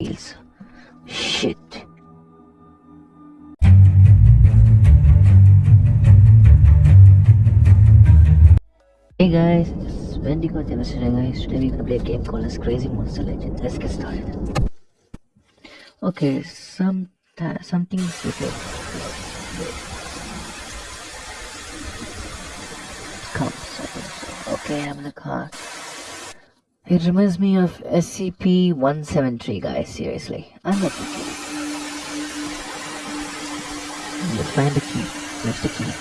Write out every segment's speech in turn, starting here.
Shit. Hey guys, this is Wendigo Demonstrating guys. Today we're gonna play a game called as Crazy Monster Legend. Let's get started. Okay, some with it. Comes. Okay, I'm in the car. It reminds me of SCP-173, guys. Seriously, I'm not joking. You find the key. Where's the key?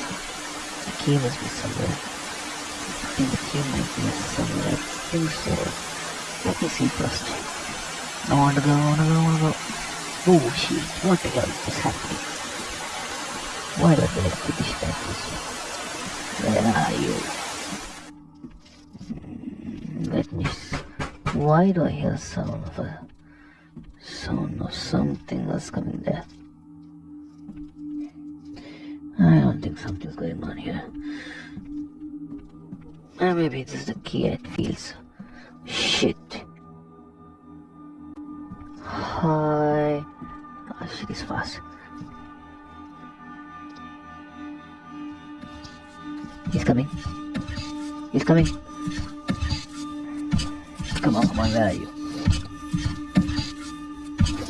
The key must be somewhere. I think the key might be somewhere. I think so. Let me see first. I wanna go, I wanna go, I wanna go. Oh shit, what the hell is happening? Why I like British like this? Where are you? Hmm, Let me see. Why do I hear sound of a sound of something that's coming there? I don't think something's going on here. Uh, maybe this is the key it feels. Shit. Hi. Oh shit is fast. He's coming. He's coming. Come on, come on, where are you?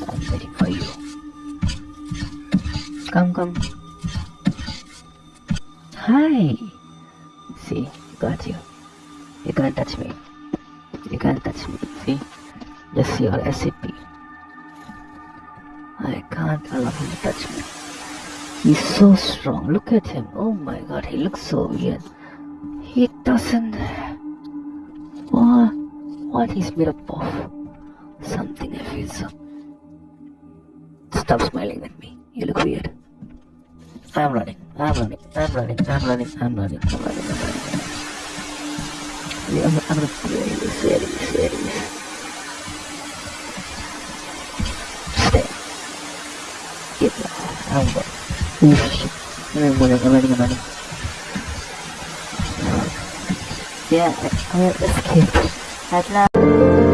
I'm waiting for you. Come, come. Hi. See, got you. You can't touch me. You can't touch me. See? Just your SCP. I can't allow him to touch me. He's so strong. Look at him. Oh my god, he looks so weird. He doesn't. What? He's made up of? Something I feel so. Stop smiling at me. You look weird. I'm running. I'm running. I'm running. I'm running. I'm running. I'm running. I'm running. I'm, I'm gonna play this. Is this? Stay. Get. I'm. Oh. I'm running. I'm running. I'm running. Yeah, I, I escaped. At. Amen.